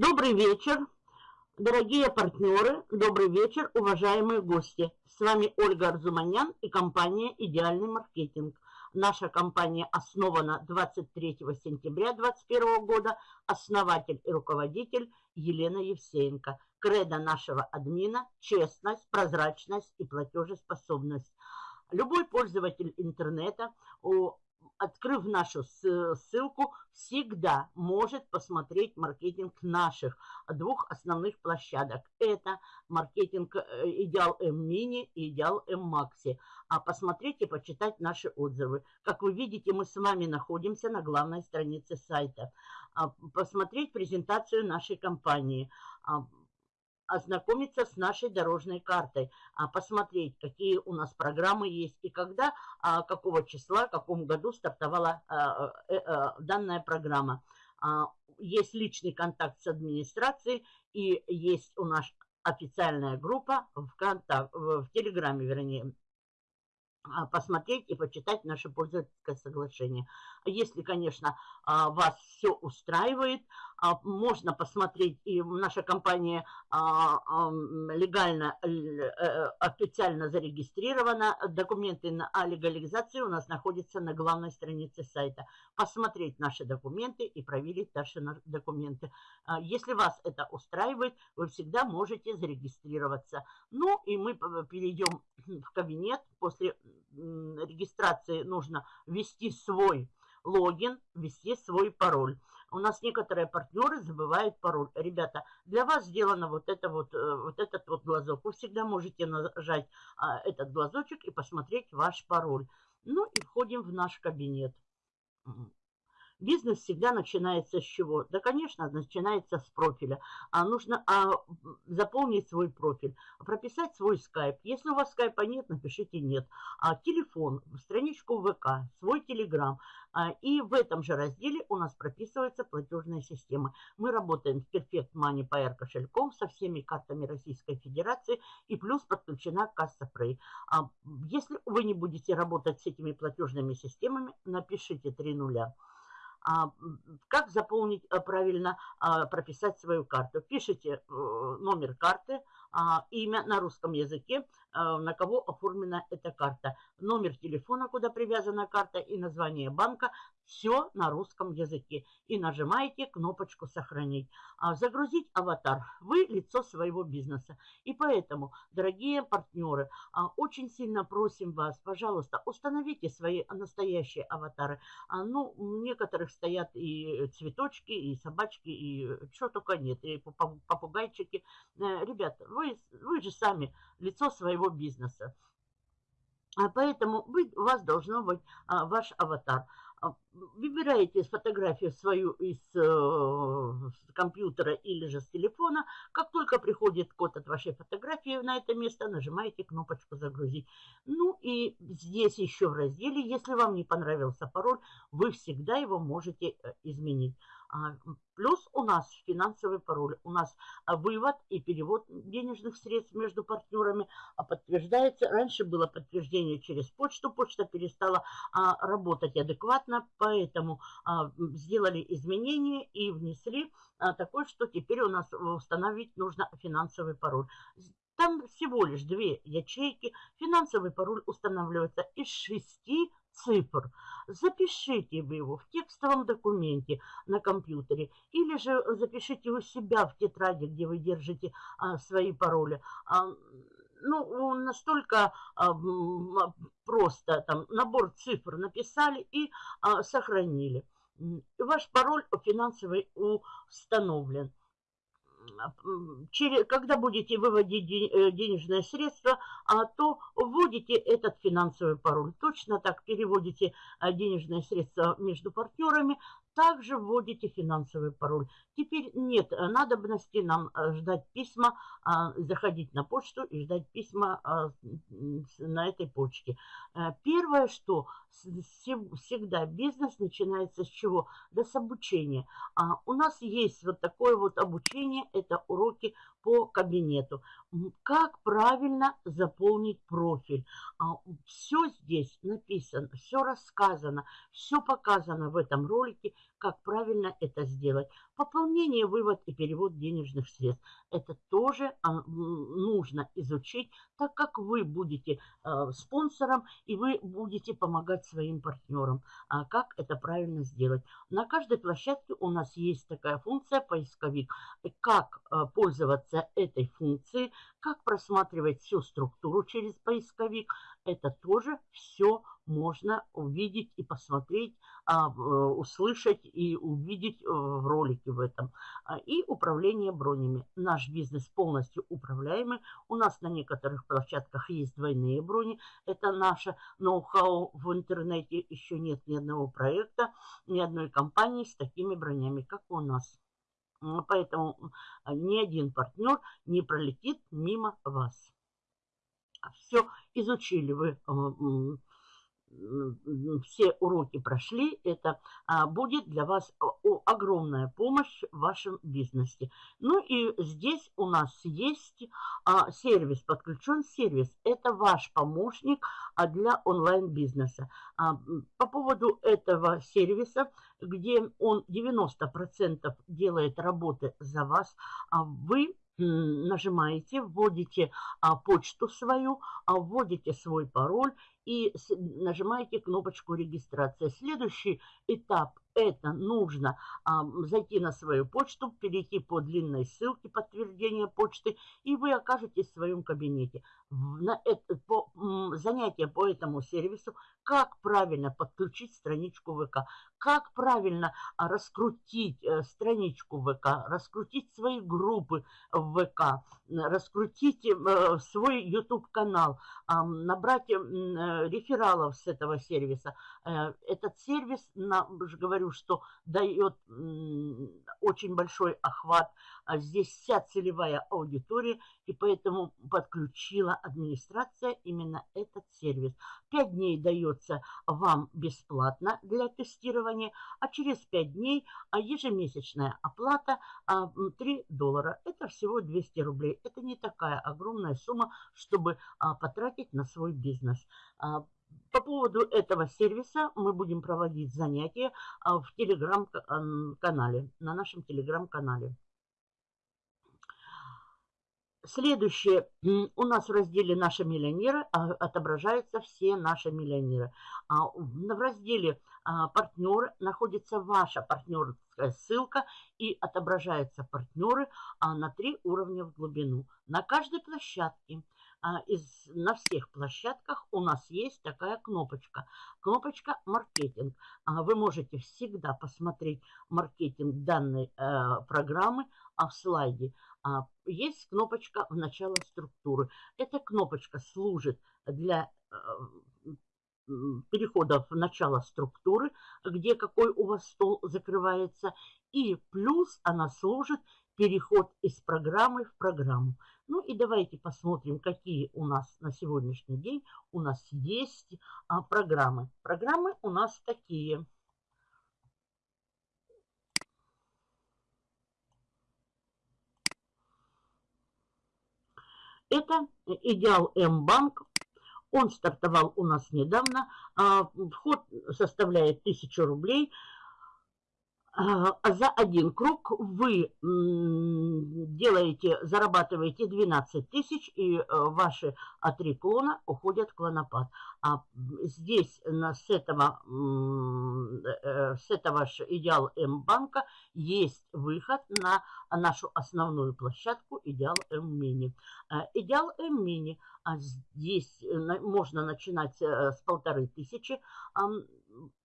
Добрый вечер, дорогие партнеры, добрый вечер, уважаемые гости. С вами Ольга Арзуманян и компания «Идеальный маркетинг». Наша компания основана 23 сентября 2021 года. Основатель и руководитель Елена Евсеенко. Кредо нашего админа – честность, прозрачность и платежеспособность. Любой пользователь интернета открыв нашу ссылку, всегда может посмотреть маркетинг наших двух основных площадок. Это маркетинг э, Идеал М Мини и Идеал М Макси. А посмотреть и почитать наши отзывы. Как вы видите, мы с вами находимся на главной странице сайта. А, посмотреть презентацию нашей компании а, ознакомиться с нашей дорожной картой, а, посмотреть, какие у нас программы есть и когда, а, какого числа, в каком году стартовала а, э, э, данная программа. Есть личный контакт с администрацией и есть у нас официальная группа в, контакт, в Телеграме, вернее, посмотреть и почитать наше пользовательское соглашение. Если, конечно, вас все устраивает, а, можно посмотреть, и наша компания а, легально, э, э, официально зарегистрирована, документы о легализации у нас находятся на главной странице сайта. Посмотреть наши документы и проверить наши документы. А, если вас это устраивает, вы всегда можете зарегистрироваться. Ну и мы перейдем в кабинет. После регистрации нужно ввести свой логин, ввести свой пароль. У нас некоторые партнеры забывают пароль. Ребята, для вас сделано вот, это вот, э, вот этот вот глазок. Вы всегда можете нажать а, этот глазочек и посмотреть ваш пароль. Ну и входим в наш кабинет. Бизнес всегда начинается с чего? Да, конечно, начинается с профиля. А нужно а, заполнить свой профиль, прописать свой скайп. Если у вас скайпа нет, напишите нет. А, телефон, страничку ВК, свой телеграм. А, и в этом же разделе у нас прописывается платежная система. Мы работаем с Perfect Money PR кошельком со всеми картами Российской Федерации и плюс подключена касса Prey. А, если вы не будете работать с этими платежными системами, напишите 3 нуля. А, как заполнить э, правильно, а, прописать свою карту. Пишите э, номер карты, а, имя на русском языке, на кого оформлена эта карта, номер телефона, куда привязана карта и название банка, все на русском языке. И нажимаете кнопочку «Сохранить». А загрузить аватар. Вы лицо своего бизнеса. И поэтому, дорогие партнеры, а, очень сильно просим вас, пожалуйста, установите свои настоящие аватары. А, ну, у некоторых стоят и цветочки, и собачки, и что только нет, и попугайчики. Э, ребята, вы, вы же сами лицо своего бизнеса. Поэтому вы, у вас должно быть а, ваш аватар. А, выбираете фотографию свою из э, компьютера или же с телефона. Как только приходит код от вашей фотографии на это место, нажимаете кнопочку «Загрузить». Ну и здесь еще в разделе, если вам не понравился пароль, вы всегда его можете э, изменить. А, плюс у нас финансовый пароль. У нас а, вывод и перевод денежных средств между партнерами а, подтверждается. Раньше было подтверждение через почту. Почта перестала работать адекватно, поэтому сделали изменения и внесли такое, что теперь у нас установить нужно финансовый пароль. Там всего лишь две ячейки. Финансовый пароль устанавливается из шести цифр. Запишите вы его в текстовом документе на компьютере или же запишите у себя в тетради, где вы держите а, свои пароли. А, ну, настолько а, просто там набор цифр написали и а, сохранили. Ваш пароль финансовый установлен через, когда будете выводить э, денежные средства, а то вводите этот финансовый пароль. Точно так переводите а, денежные средства между партнерами, также вводите финансовый пароль. Теперь нет надобности нам э, ждать письма, а, заходить на почту и ждать письма а, на этой почте. Э, первое, что всегда бизнес начинается с чего? Да с обучения. А у нас есть вот такое вот обучение, это уроки по кабинету. Как правильно заполнить профиль. Все здесь написано, все рассказано, все показано в этом ролике как правильно это сделать. Пополнение, вывод и перевод денежных средств. Это тоже а, нужно изучить, так как вы будете а, спонсором и вы будете помогать своим партнерам. А как это правильно сделать? На каждой площадке у нас есть такая функция поисковик. Как а, пользоваться этой функцией, как просматривать всю структуру через поисковик, это тоже все можно увидеть и посмотреть, а, э, услышать и увидеть э, в ролике в этом. А, и управление бронями. Наш бизнес полностью управляемый. У нас на некоторых площадках есть двойные брони. Это наше ноу-хау в интернете. Еще нет ни одного проекта, ни одной компании с такими бронями, как у нас. Поэтому ни один партнер не пролетит мимо вас. Все изучили вы все уроки прошли, это а, будет для вас огромная помощь в вашем бизнесе. Ну и здесь у нас есть а, сервис, подключен сервис. Это ваш помощник а, для онлайн-бизнеса. По поводу этого сервиса, где он 90% делает работы за вас, вы нажимаете, вводите а, почту свою, а, вводите свой пароль и нажимаете кнопочку регистрация. Следующий этап это нужно а, зайти на свою почту, перейти по длинной ссылке подтверждения почты, и вы окажетесь в своем кабинете. На это, по, занятие по этому сервису, как правильно подключить страничку ВК, как правильно а, раскрутить а, страничку ВК, раскрутить свои группы в ВК, раскрутить а, свой YouTube-канал, набрать а, рефералов с этого сервиса. Этот сервис, на, говорю, говорю, что дает очень большой охват. А здесь вся целевая аудитория, и поэтому подключила администрация именно этот сервис. Пять дней дается вам бесплатно для тестирования, а через пять дней а ежемесячная оплата 3 а, доллара. Это всего 200 рублей. Это не такая огромная сумма, чтобы потратить на свой бизнес. По поводу этого сервиса мы будем проводить занятия а, в телеграм-канале, на нашем телеграм-канале. Следующее. У нас в разделе «Наши миллионеры» а, отображаются все наши миллионеры. А, в разделе «Партнеры» находится ваша партнерская ссылка и отображаются партнеры на три уровня в глубину. На каждой площадке – а, из, на всех площадках у нас есть такая кнопочка. Кнопочка «Маркетинг». А, вы можете всегда посмотреть маркетинг данной э, программы, а в слайде а, есть кнопочка «В начало структуры». Эта кнопочка служит для э, перехода в начало структуры, где какой у вас стол закрывается, и плюс она служит переход из программы в программу. Ну и давайте посмотрим, какие у нас на сегодняшний день у нас есть а, программы. Программы у нас такие. Это Идеал М-банк. Он стартовал у нас недавно. А, вход составляет 1000 рублей. А, за один круг вы делаете, зарабатываете 12 тысяч, и э, ваши три клона уходят в клонопад. А здесь с этого, э, с этого идеал М-банка есть выход на нашу основную площадку Идеал М-мини. Э, идеал М-мини, а здесь можно начинать с полторы тысячи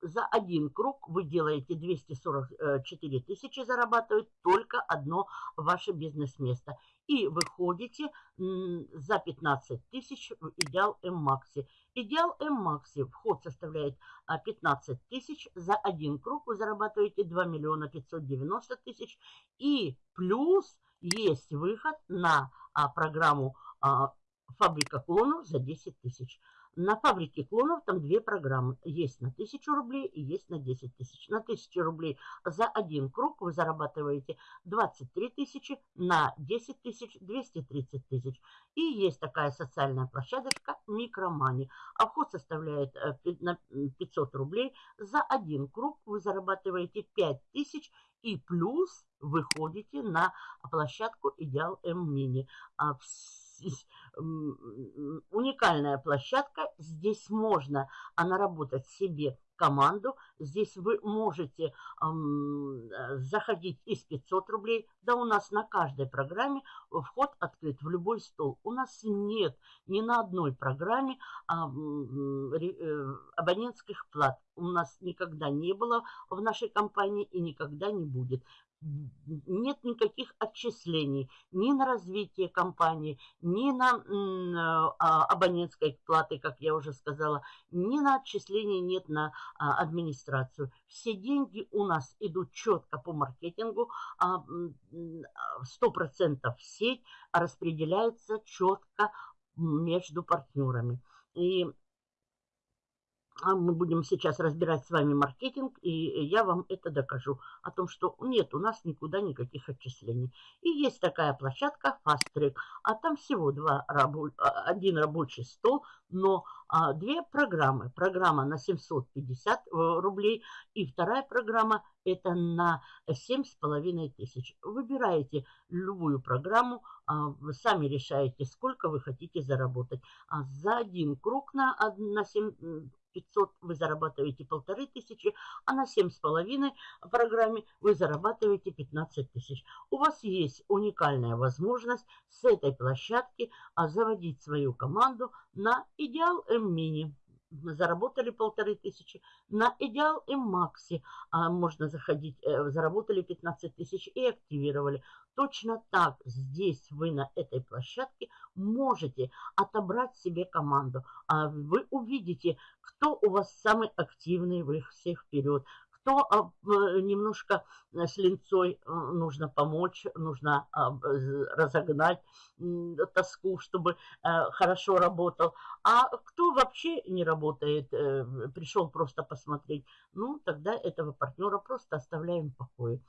за один круг вы делаете 244 тысячи, зарабатывает только одно ваше бизнес-место. И выходите за 15 тысяч в Идеал М-Макси. Идеал М-Макси вход составляет 15 а, тысяч. За один круг вы зарабатываете 2 миллиона 590 тысяч. И плюс есть выход на а, программу а, «Фабрика клонов» за 10 тысяч. На фабрике клонов там две программы. Есть на 1000 рублей и есть на 10 тысяч. На 1000 рублей за один круг вы зарабатываете 23 тысячи, на 10 тысяч 230 тысяч. И есть такая социальная площадочка Микромани. А вход составляет 500 э, рублей. За один круг вы зарабатываете 5 тысяч и плюс выходите на площадку Идеал М Мини уникальная площадка. Здесь можно а, наработать себе команду. Здесь вы можете эм, заходить из 500 рублей. Да у нас на каждой программе вход открыт в любой стол. У нас нет ни на одной программе э, абонентских плат. У нас никогда не было в нашей компании и никогда не будет нет никаких отчислений ни на развитие компании, ни на а, абонентской платы, как я уже сказала, ни на отчисления нет на а, администрацию. Все деньги у нас идут четко по маркетингу, 100% а, в сеть распределяется четко между партнерами. И мы будем сейчас разбирать с вами маркетинг, и я вам это докажу. О том, что нет, у нас никуда никаких отчислений. И есть такая площадка Fast Track. А там всего два, а, один рабочий стол, но а, две программы. Программа на 750 э, рублей и вторая программа это на 7,5 тысяч. Выбираете любую программу, а, вы сами решаете, сколько вы хотите заработать. А за один круг на, на 7 500 вы зарабатываете полторы тысячи, а на 7,5 программе вы зарабатываете 15 тысяч. У вас есть уникальная возможность с этой площадки а, заводить свою команду на Идеал М-Мини заработали полторы тысячи. На Идеал и Макси а, можно заходить, э, заработали 15 тысяч и активировали. Точно так здесь вы на этой площадке можете отобрать себе команду. А вы увидите, кто у вас самый активный, вы всех вперед, то а, немножко э, с линцой э, нужно помочь, нужно а, разогнать тоску, чтобы э, хорошо работал. А кто вообще не работает, пришел просто посмотреть, ну, тогда этого партнера просто оставляем в покое.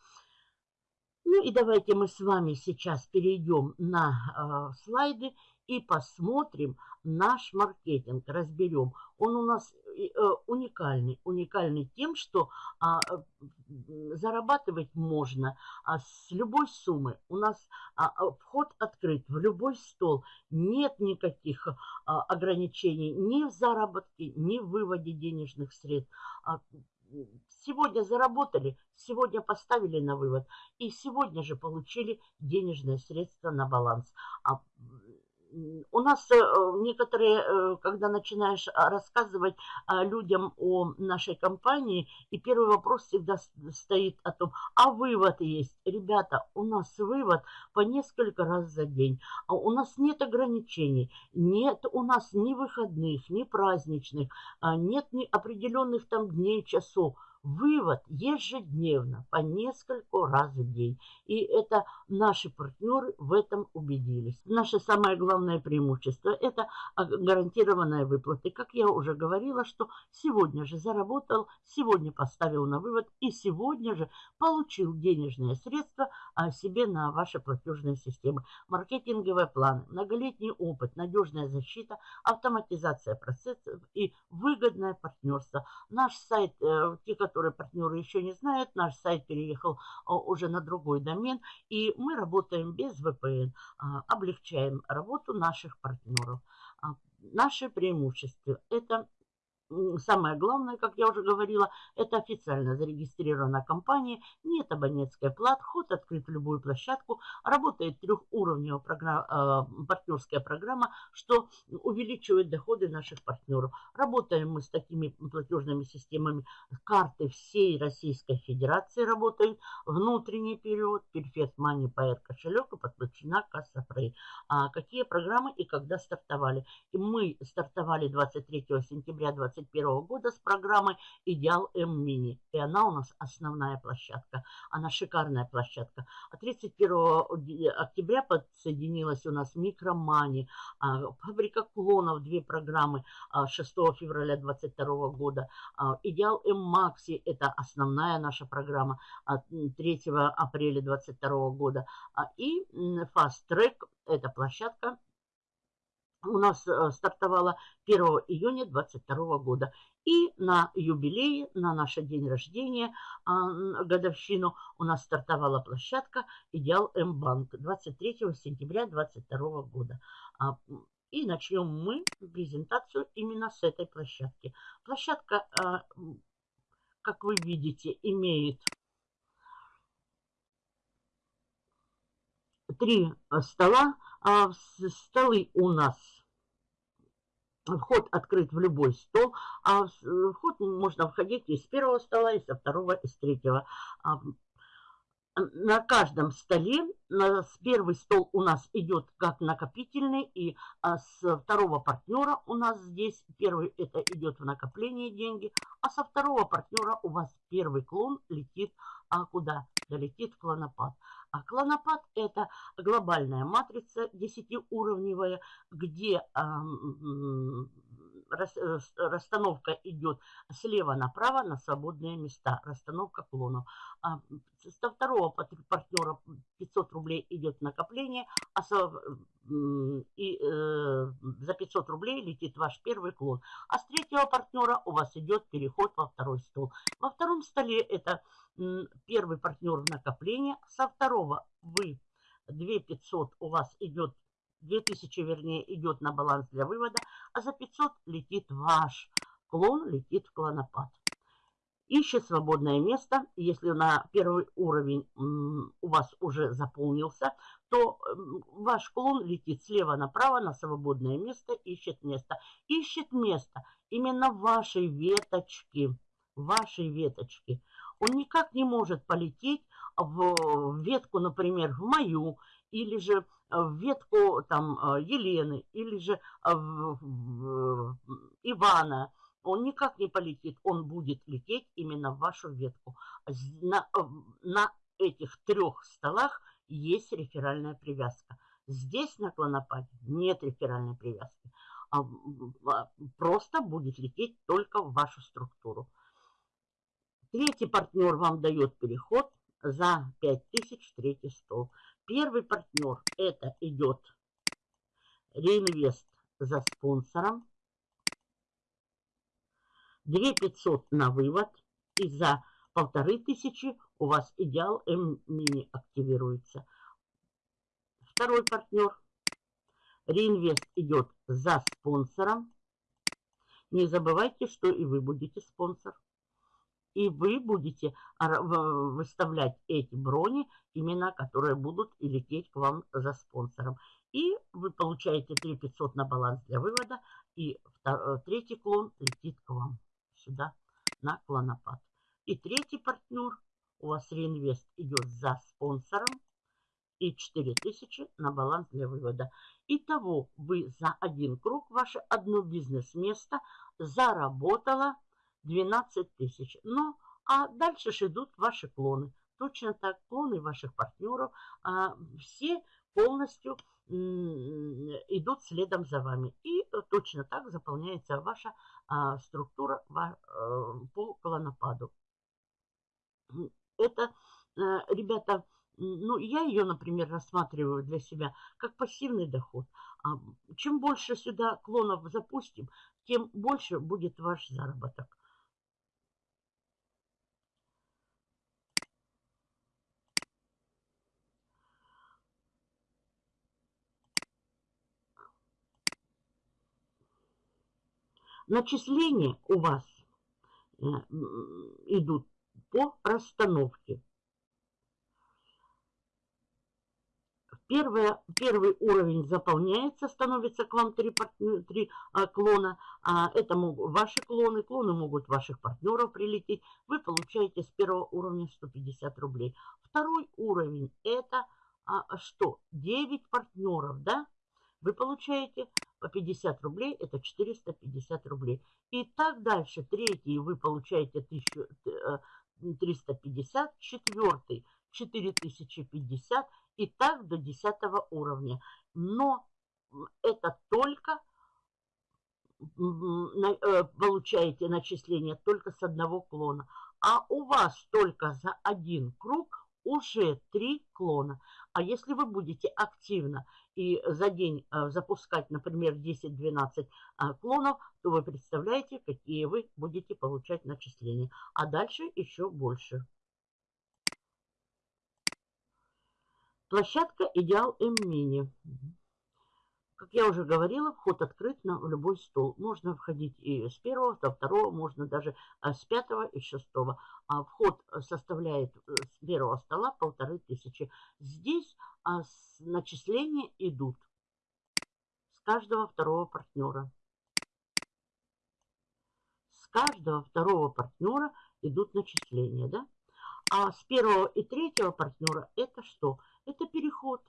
Ну и давайте мы с вами сейчас перейдем на слайды и посмотрим наш маркетинг, разберем. Он у нас э, уникальный, уникальный тем, что а, зарабатывать можно а, с любой суммы. У нас а, а, вход открыт в любой стол. Нет никаких а, ограничений ни в заработке, ни в выводе денежных средств. А, сегодня заработали, сегодня поставили на вывод и сегодня же получили денежные средства на баланс. А у нас э, некоторые, э, когда начинаешь а, рассказывать а, людям о нашей компании, и первый вопрос всегда стоит о том, а вывод есть. Ребята, у нас вывод по несколько раз за день. А у нас нет ограничений, нет у нас ни выходных, ни праздничных, нет ни определенных там дней, часов. Вывод ежедневно, по нескольку раз в день. И это наши партнеры в этом убедились. Наше самое главное преимущество – это гарантированная выплаты. Как я уже говорила, что сегодня же заработал, сегодня поставил на вывод и сегодня же получил денежные средства а, себе на ваши платежные системы. Маркетинговые планы, многолетний опыт, надежная защита, автоматизация процессов и выгодное партнерство. Наш сайт, э, те, которые которые партнеры еще не знают, наш сайт переехал а, уже на другой домен, и мы работаем без VPN, а, облегчаем работу наших партнеров. А, наши преимущества – это Самое главное, как я уже говорила, это официально зарегистрированная компания, нет абонентской платы, вход открыт в любую площадку, работает трехуровневая программа, э, партнерская программа, что увеличивает доходы наших партнеров. Работаем мы с такими платежными системами, карты всей Российской Федерации работают, внутренний период, Perfect Money, PR кошелек и подключена касса Frey. А какие программы и когда стартовали? И мы стартовали 23 сентября 20 2021 года с программой «Идеал М Мини». И она у нас основная площадка. Она шикарная площадка. А 31 октября подсоединилась у нас «Микромани», а, «Фабрика клонов», две программы 6 а, февраля 2022 года. А, «Идеал М Макси» – это основная наша программа 3 апреля 2022 года. И «Fast Track» – это площадка у нас э, стартовала 1 июня 2022 года. И на юбилее, на наш день рождения, а, годовщину, у нас стартовала площадка «Идеал М-банк» 23 сентября 2022 года. А, и начнем мы презентацию именно с этой площадки. Площадка, а, как вы видите, имеет три стола. Столы у нас Вход открыт в любой стол, а вход можно входить из первого стола, и со второго, и с третьего. А, на каждом столе, с первый стол у нас идет как накопительный, и а, с второго партнера у нас здесь первый это идет в накопление деньги, а со второго партнера у вас первый клон летит а куда? Долетит клонопад. А клонопад это глобальная матрица десятиуровневая, где Э, расстановка идет слева направо на свободные места, расстановка клонов. А со второго партнера 500 рублей идет накопление, а со, и, э, за 500 рублей летит ваш первый клон. А с третьего партнера у вас идет переход во второй стол. Во втором столе это первый партнер в накопление, со второго вы 2500 у вас идет 2000, вернее, идет на баланс для вывода, а за 500 летит ваш клон, летит в клонопад. Ищет свободное место. Если на первый уровень у вас уже заполнился, то ваш клон летит слева направо на свободное место, ищет место. Ищет место именно вашей веточки. Вашей веточки. Он никак не может полететь в ветку, например, в мою, или же в ветку там э, Елены или же э, Ивана, он никак не полетит, он будет лететь именно в вашу ветку. На, э, на этих трех столах есть реферальная привязка. Здесь на клонопаде нет реферальной привязки. А, а, просто будет лететь только в вашу структуру. Третий партнер вам дает переход за 5000 в третий стол. Первый партнер это идет реинвест за спонсором. 2500 на вывод. И за полторы тысячи у вас идеал М-мини активируется. Второй партнер. Реинвест идет за спонсором. Не забывайте, что и вы будете спонсор и вы будете выставлять эти брони, имена, которые будут лететь к вам за спонсором. И вы получаете 3500 на баланс для вывода, и второй, третий клон летит к вам сюда на клонопад. И третий партнер, у вас реинвест идет за спонсором, и 4000 на баланс для вывода. Итого вы за один круг, ваше одно бизнес-место заработало 12 тысяч. Ну, а дальше же идут ваши клоны. Точно так, клоны ваших партнеров, а, все полностью идут следом за вами. И точно так заполняется ваша а, структура а, по клонопаду. Это, а, ребята, ну, я ее, например, рассматриваю для себя как пассивный доход. А чем больше сюда клонов запустим, тем больше будет ваш заработок. Начисления у вас э, идут по расстановке. Первое, первый уровень заполняется, становится к вам три, три а, клона. А, это могут ваши клоны, клоны могут ваших партнеров прилететь. Вы получаете с первого уровня 150 рублей. Второй уровень это а, что? 9 партнеров, да? Вы получаете по 50 рублей, это 450 рублей. И так дальше. Третий вы получаете 1350, э, четвертый 4050 и так до 10 уровня. Но это только э, получаете начисление только с одного клона. А у вас только за один круг уже три клона. А если вы будете активно и за день э, запускать, например, 10-12 э, клонов, то вы представляете, какие вы будете получать начисления. А дальше еще больше. Площадка Идеал М-Мини. Как я уже говорила, вход открыт на любой стол. Можно входить и с первого, со второго, можно даже а, с пятого и шестого. А вход составляет э, с первого стола полторы тысячи. Здесь а, начисления идут с каждого второго партнера. С каждого второго партнера идут начисления, да? А с первого и третьего партнера это что? Это переход.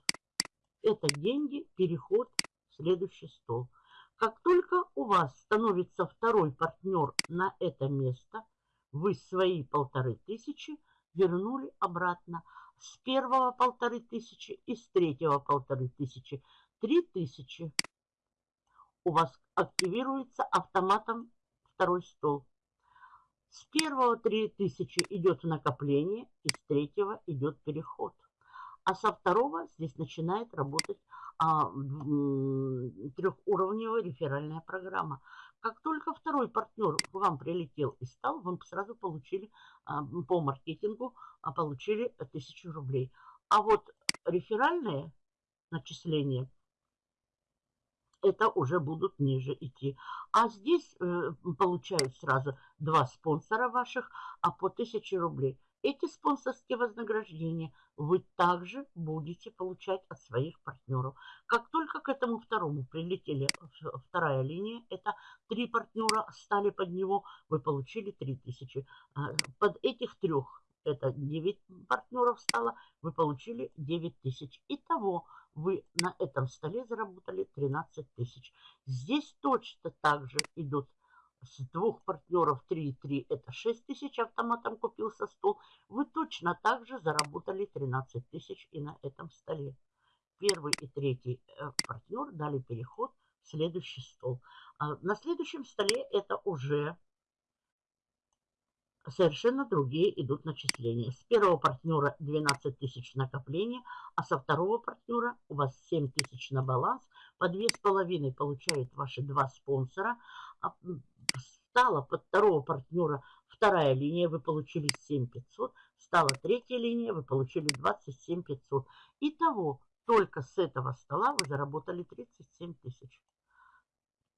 Это деньги, переход следующий стол. Как только у вас становится второй партнер на это место, вы свои полторы тысячи вернули обратно. С первого полторы тысячи и с третьего полторы тысячи. Три тысячи у вас активируется автоматом второй стол. С первого три тысячи идет накопление, и с третьего идет переход. А со второго здесь начинает работать а, трехуровневая реферальная программа. Как только второй партнер к вам прилетел и стал, вы сразу получили а, по маркетингу а, получили тысячу рублей. А вот реферальное начисление это уже будут ниже идти. А здесь э, получают сразу два спонсора ваших, а по 1000 рублей. Эти спонсорские вознаграждения вы также будете получать от своих партнеров. Как только к этому второму прилетели вторая линия, это три партнера стали под него, вы получили 3000. А, под этих трех, это 9 партнеров стало, вы получили 9000. Итого вы на этом столе заработали 13 тысяч. Здесь точно так же идут с двух партнеров 3,3 это 6 тысяч автоматом купился стол, вы точно так же заработали 13 тысяч и на этом столе. Первый и третий э, партнер дали переход в следующий стол. А на следующем столе это уже совершенно другие идут начисления. С первого партнера 12 тысяч накопления, а со второго партнера у вас 7 тысяч на баланс. По 2,5 получают ваши два спонсора. Стала под второго партнера вторая линия, вы получили 7500. Стала третья линия, вы получили 27500. Итого, только с этого стола вы заработали 37 тысяч.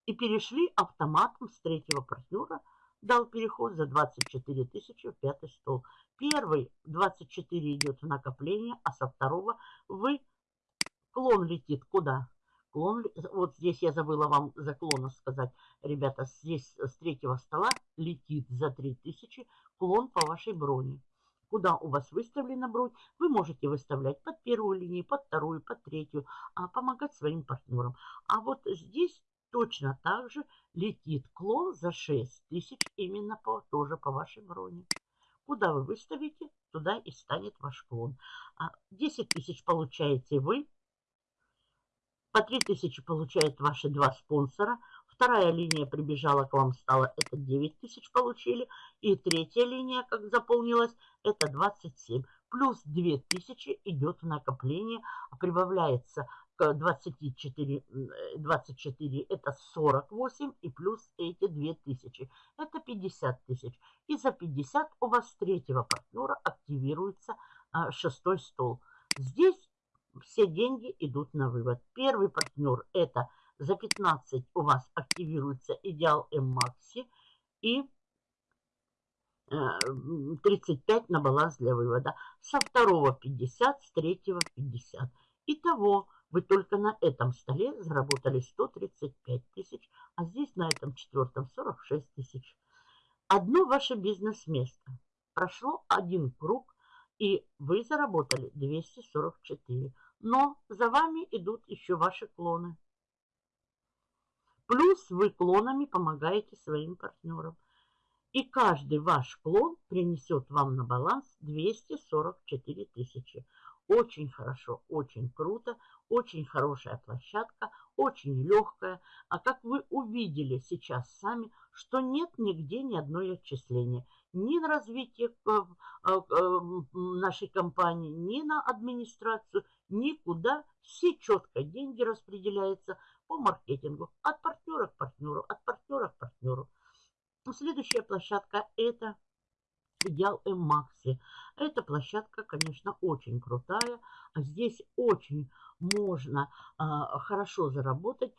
И перешли автоматом с третьего партнера, дал переход за 24 тысячи в пятый стол. Первый 24 идет в накопление, а со второго вы клон летит куда? Клон, вот здесь я забыла вам за клона сказать. Ребята, здесь с третьего стола летит за 3000 клон по вашей броне. Куда у вас выставлена бронь, вы можете выставлять под первую линию, под вторую, под третью, а помогать своим партнерам. А вот здесь точно так же летит клон за 6000 именно по, тоже по вашей броне. Куда вы выставите, туда и станет ваш клон. 10 а тысяч получаете вы, по 3000 получают ваши два спонсора. Вторая линия прибежала к вам, стала, это 9 тысяч получили. И третья линия, как заполнилась, это 27. Плюс 2000 идет в накопление, прибавляется к 24, 24 это 48 и плюс эти 2000 это 50 тысяч. И за 50 у вас третьего партнера активируется а, шестой стол. Здесь все деньги идут на вывод. Первый партнер это за 15 у вас активируется идеал М-Макси и 35 на баланс для вывода. Со второго 50, с третьего 50. Итого вы только на этом столе заработали 135 тысяч, а здесь на этом четвертом 46 тысяч. Одно ваше бизнес-место. Прошло один круг и вы заработали 244. Но за вами идут еще ваши клоны. Плюс вы клонами помогаете своим партнерам. И каждый ваш клон принесет вам на баланс 244 тысячи. Очень хорошо, очень круто, очень хорошая площадка, очень легкая. А как вы увидели сейчас сами, что нет нигде ни одной отчисления. Ни на развитие э, э, э, нашей компании, ни на администрацию, никуда. Все четко деньги распределяются по маркетингу. От партнера к партнеру, от партнера к партнеру. Следующая площадка это Идеал М-Макси. Эта площадка, конечно, очень крутая. Здесь очень можно а, хорошо заработать.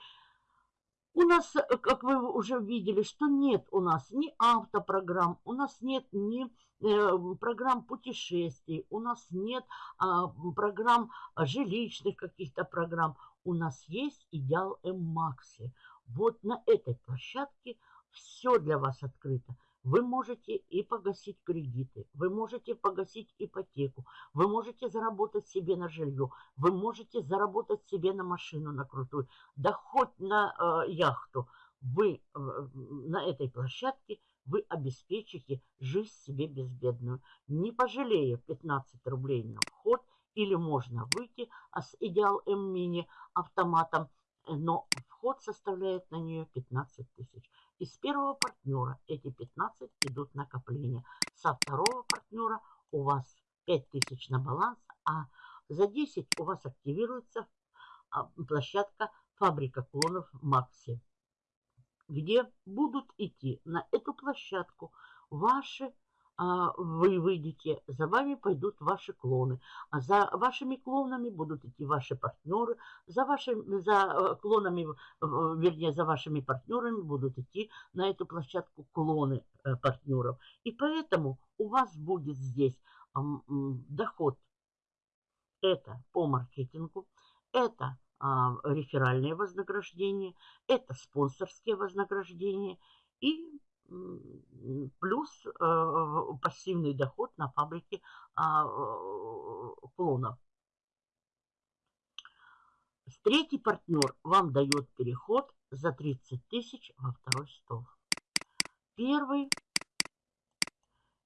У нас, как вы уже видели, что нет у нас ни автопрограмм, у нас нет ни э, программ путешествий, у нас нет э, программ жилищных каких-то программ. У нас есть идеал М-Макси. Вот на этой площадке все для вас открыто. Вы можете и погасить кредиты, вы можете погасить ипотеку, вы можете заработать себе на жилье, вы можете заработать себе на машину на крутую, да хоть на э, яхту. Вы э, на этой площадке вы обеспечите жизнь себе безбедную. Не пожалея 15 рублей на вход, или можно выйти а с Идеал М-Мини автоматом, но вход составляет на нее 15 тысяч. Из первого партнера эти 15 идут накопления. Со второго партнера у вас 5000 на баланс, а за 10 у вас активируется а, площадка фабрика клонов Макси, где будут идти на эту площадку ваши вы выйдете, за вами пойдут ваши клоны. А за вашими клонами будут идти ваши партнеры. За, вашими, за э, клонами, вернее, за вашими партнерами будут идти на эту площадку клоны э, партнеров. И поэтому у вас будет здесь доход. Это по маркетингу, это а, реферальные вознаграждения, это спонсорские вознаграждения и плюс э, пассивный доход на фабрике а, э, клонов. Третий партнер вам дает переход за 30 тысяч во второй стол. Первый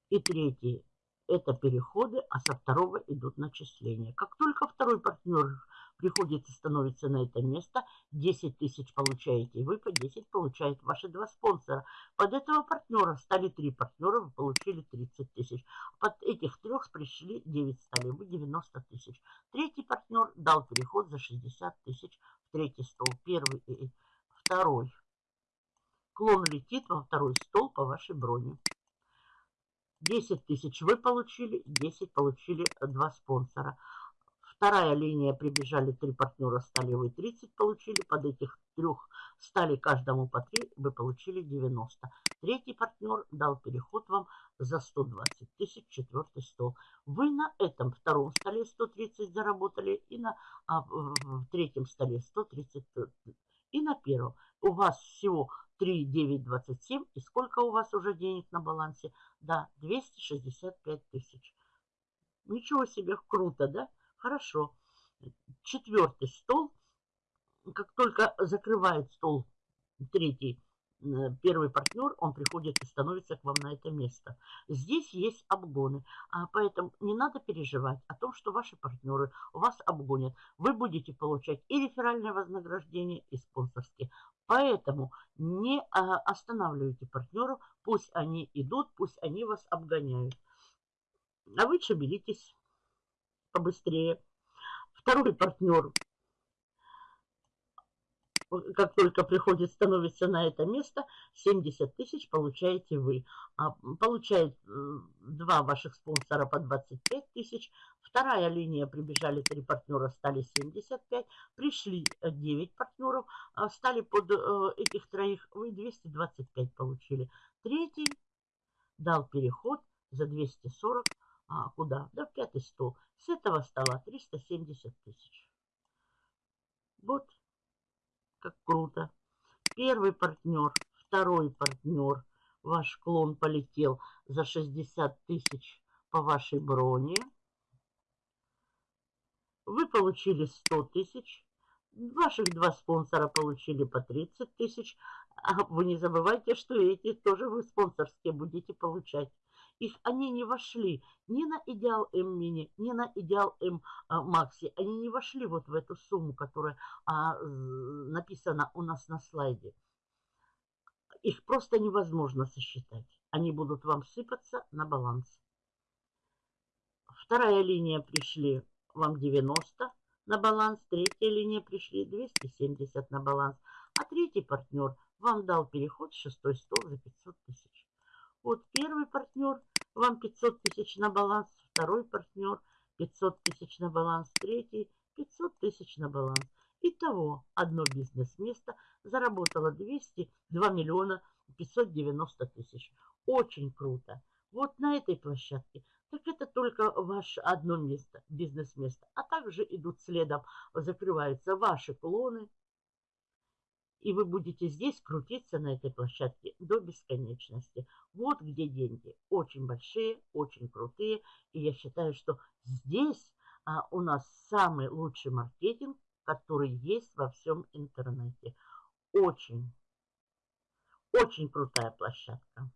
и третий это переходы, а со второго идут начисления. Как только второй партнер приходит и становится на это место, 10 тысяч получаете вы, по 10 получают ваши два спонсора. Под этого партнера стали три партнера, вы получили 30 тысяч. Под этих трех пришли 9 стали, вы 90 тысяч. Третий партнер дал переход за 60 тысяч в третий стол. Первый и второй. Клон летит во второй стол по вашей броне. 10 тысяч вы получили, 10 получили два спонсора. Вторая линия прибежали три партнера, стали вы 30 получили. Под этих трех стали каждому по 3, вы получили 90. Третий партнер дал переход вам за 120 тысяч, четвертый стол. Вы на этом втором столе 130 заработали и на а, в третьем столе 130 и на первом. У вас всего 3, 9, 27. И сколько у вас уже денег на балансе? Да, 265 тысяч. Ничего себе, круто, да? Хорошо. Четвертый стол. Как только закрывает стол третий, э, первый партнер, он приходит и становится к вам на это место. Здесь есть обгоны, а поэтому не надо переживать о том, что ваши партнеры вас обгонят. Вы будете получать и реферальное вознаграждение, и спонсорские. Поэтому не а, останавливайте партнеров, пусть они идут, пусть они вас обгоняют. А вы шевелитесь побыстрее. Второй партнер, как только приходит, становится на это место, 70 тысяч получаете вы. А получает два ваших спонсора по 25 тысяч. Вторая линия прибежали три партнера, стали 75. Пришли 9 партнеров, а стали под э, этих троих, вы 225 получили. Третий дал переход за 240 а, куда? Да в пятый стол. С этого стола 370 тысяч. Вот как круто. Первый партнер, второй партнер. Ваш клон полетел за 60 тысяч по вашей броне. Вы получили 100 тысяч. Ваших два спонсора получили по 30 тысяч. А вы не забывайте, что эти тоже вы спонсорские будете получать. Их они не вошли ни на идеал М мини, ни на идеал М а, Макси. Они не вошли вот в эту сумму, которая а, написана у нас на слайде. Их просто невозможно сосчитать. Они будут вам сыпаться на баланс. Вторая линия пришли вам 90 на баланс. Третья линия пришли 270 на баланс. А третий партнер вам дал переход в шестой стол за 500 тысяч. Вот первый партнер вам 500 тысяч на баланс, второй партнер 500 тысяч на баланс, третий 500 тысяч на баланс. Итого одно бизнес-место заработало 200, 2 миллиона 590 тысяч. Очень круто. Вот на этой площадке. Так это только ваше одно место, бизнес-место. А также идут следом, закрываются ваши клоны, и вы будете здесь крутиться на этой площадке до бесконечности. Вот где деньги. Очень большие, очень крутые. И я считаю, что здесь а, у нас самый лучший маркетинг, который есть во всем интернете. Очень, очень крутая площадка.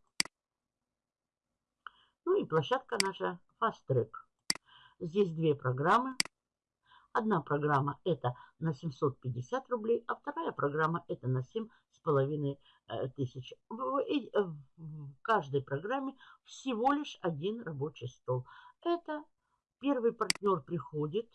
Ну и площадка наша Fast Track. Здесь две программы. Одна программа это на 750 рублей, а вторая программа это на 7,5 э, тысяч. В каждой программе всего лишь один рабочий стол. Это первый партнер приходит,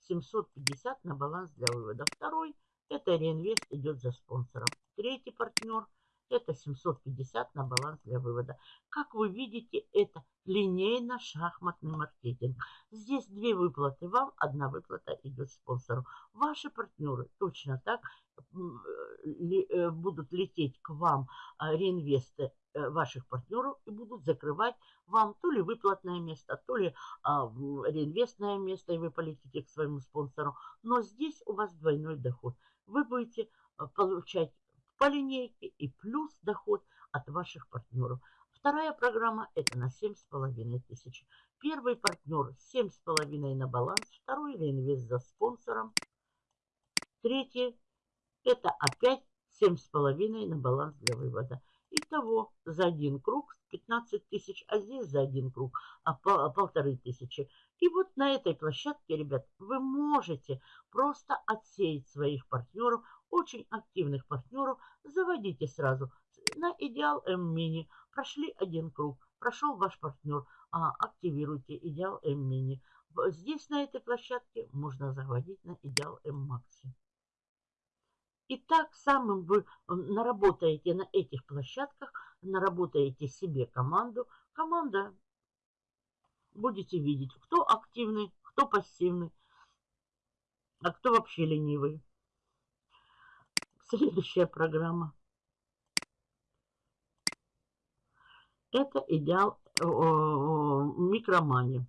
750 на баланс для вывода. Второй это реинвест идет за спонсором. Третий партнер это 750 на баланс для вывода. Как вы видите, это линейно-шахматный маркетинг. Здесь две выплаты вам, одна выплата идет спонсору. Ваши партнеры точно так э, будут лететь к вам а, реинвесты э, ваших партнеров и будут закрывать вам то ли выплатное место, то ли а, реинвестное место, и вы полетите к своему спонсору. Но здесь у вас двойной доход. Вы будете получать по линейке и плюс доход от ваших партнеров. Вторая программа это на 7,5 тысяч. Первый партнер 7,5 на баланс, второй реинвест за спонсором. Третий это опять 7,5 на баланс для вывода. Итого за один круг 15 тысяч, а здесь за один круг а, по, полторы тысячи. И вот на этой площадке, ребят, вы можете просто отсеять своих партнеров, очень активных партнеров, заводите сразу на Идеал М-Мини. Прошли один круг, прошел ваш партнер, а, активируйте Идеал М-Мини. Здесь, на этой площадке, можно заводить на Идеал М-Макси. И так самым вы наработаете на этих площадках, наработаете себе команду. Команда будете видеть, кто активный, кто пассивный, а кто вообще ленивый. Следующая программа. Это идеал микромани.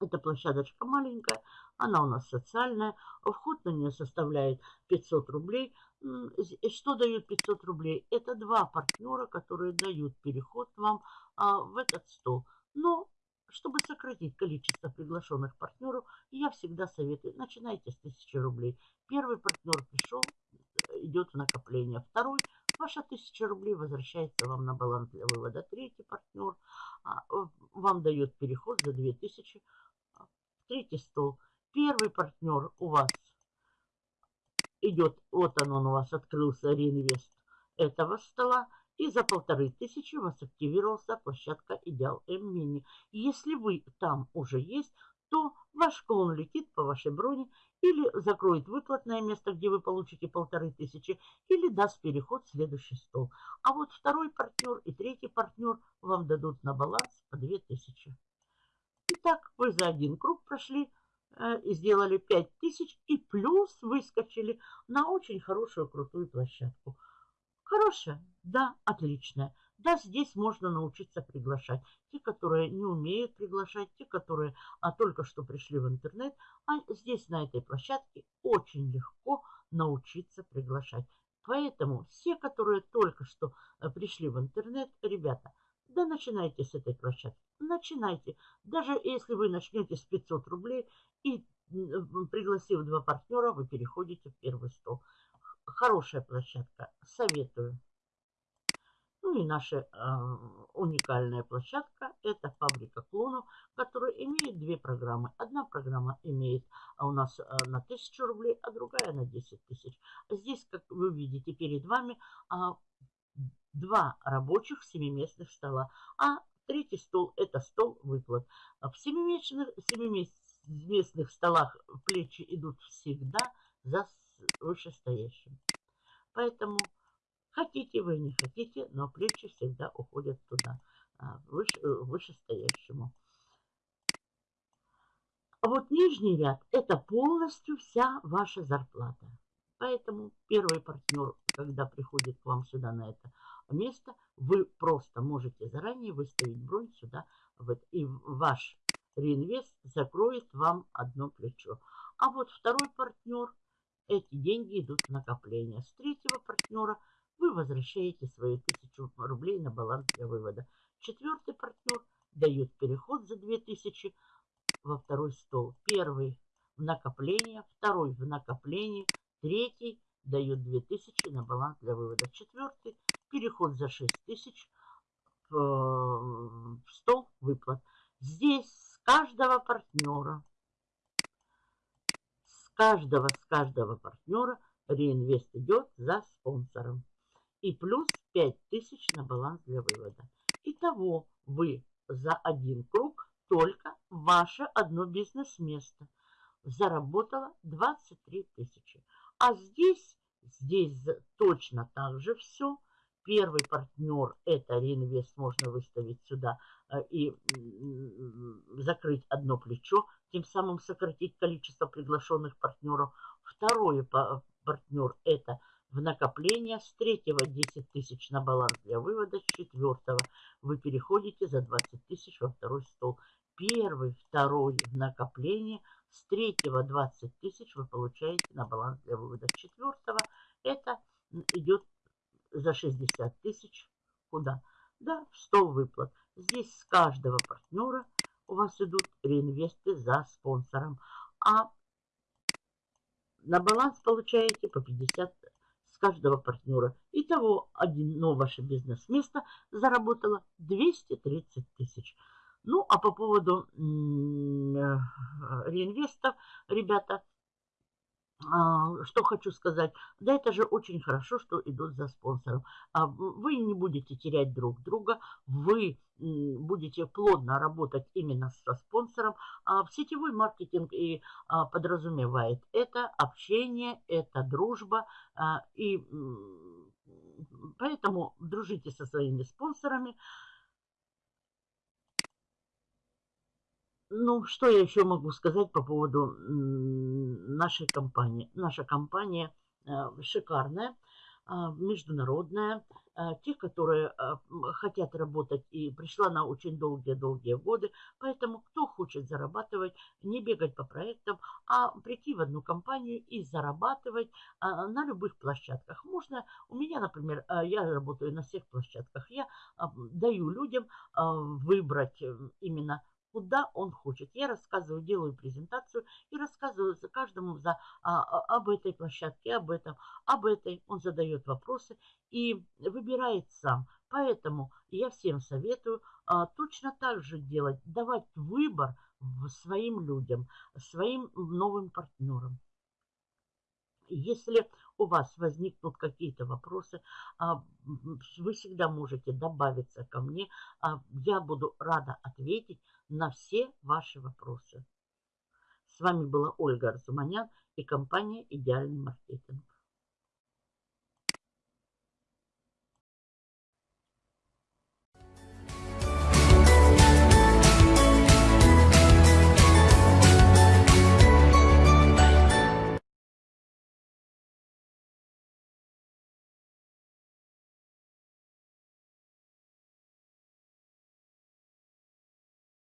Эта площадочка маленькая, она у нас социальная. Вход на нее составляет 500 рублей. Что дают 500 рублей? Это два партнера, которые дают переход вам а, в этот стол. Но чтобы сократить количество приглашенных партнеров, я всегда советую, начинайте с 1000 рублей. Первый партнер пришел, идет в накопление. Второй, ваша 1000 рублей возвращается вам на баланс для вывода. Третий партнер а, вам дает переход за 2000. А, третий стол. Первый партнер у вас идет, вот он, он у вас открылся, реинвест этого стола. И за полторы тысячи у вас активировался площадка Идеал М-Мини. Если вы там уже есть, то ваш клон летит по вашей броне или закроет выплатное место, где вы получите полторы тысячи, или даст переход в следующий стол. А вот второй партнер и третий партнер вам дадут на баланс по две тысячи. Итак, вы за один круг прошли э, и сделали 5000 и плюс выскочили на очень хорошую крутую площадку. Хорошая? Да, отличная. Да, здесь можно научиться приглашать. Те, которые не умеют приглашать, те, которые а, только что пришли в интернет, а здесь на этой площадке очень легко научиться приглашать. Поэтому все, которые только что а, пришли в интернет, ребята, Да начинайте с этой площадки. Начинайте. Даже если вы начнете с 500 рублей и пригласив два партнера, вы переходите в первый стол. Хорошая площадка. Советую. Ну и наша э, уникальная площадка – это фабрика клонов, которая имеет две программы. Одна программа имеет а у нас э, на 1000 рублей, а другая на 10 тысяч. Здесь, как вы видите, перед вами э, два рабочих семиместных стола, а третий стол – это стол выплат. В семиместных, семиместных столах плечи идут всегда за вышестоящим. Поэтому Хотите вы, не хотите, но плечи всегда уходят туда, а, выше, э, вышестоящему. А вот нижний ряд – это полностью вся ваша зарплата. Поэтому первый партнер, когда приходит к вам сюда на это место, вы просто можете заранее выставить бронь сюда. Вот, и ваш реинвест закроет вам одно плечо. А вот второй партнер, эти деньги идут в накопление. С третьего партнера – вы возвращаете свои тысячу рублей на баланс для вывода. Четвертый партнер дает переход за 2000 во второй стол. Первый в накопление, второй в накопление, третий дает 2000 на баланс для вывода. Четвертый переход за 6000 в, в стол выплат. Здесь с каждого партнера, с каждого, с каждого партнера реинвест идет за спонсором и плюс 5000 на баланс для вывода. Итого вы за один круг только ваше одно бизнес-место заработало 23 тысячи. А здесь, здесь точно так же все. Первый партнер – это реинвест, можно выставить сюда э, и закрыть одно плечо, тем самым сократить количество приглашенных партнеров. Второй партнер – это в накопление, с третьего 10 тысяч на баланс для вывода, с четвертого вы переходите за 20 тысяч во второй стол. Первый, второй в накопление, с третьего 20 тысяч вы получаете на баланс для вывода. С четвертого это идет за 60 тысяч. Куда? Да, в стол выплат. Здесь с каждого партнера у вас идут реинвесты за спонсором. А на баланс получаете по 50 каждого партнера. Итого одно ваше бизнес-место заработало 230 тысяч. Ну, а по поводу э, реинвестов, ребята, что хочу сказать. Да это же очень хорошо, что идут за спонсором. А вы не будете терять друг друга, вы будете плотно работать именно со спонсором. А в сетевой маркетинг и подразумевает это общение, это дружба. И поэтому дружите со своими спонсорами. Ну, что я еще могу сказать по поводу нашей компании? Наша компания э, шикарная, а, международная. А, те, которые хотят работать и пришла на очень долгие-долгие годы. Поэтому кто хочет зарабатывать, не бегать по проектам, а прийти в одну компанию и зарабатывать на любых площадках. Можно, у меня, например, я работаю на всех площадках. Я даю людям выбрать именно куда он хочет. Я рассказываю, делаю презентацию и рассказываю за каждому за, а, а, об этой площадке, об этом, об этой. Он задает вопросы и выбирает сам. Поэтому я всем советую а, точно так же делать, давать выбор своим людям, своим новым партнерам. Если у вас возникнут какие-то вопросы, а, вы всегда можете добавиться ко мне. А, я буду рада ответить на все ваши вопросы. С вами была Ольга Арзуманян и компания «Идеальный маркетинг».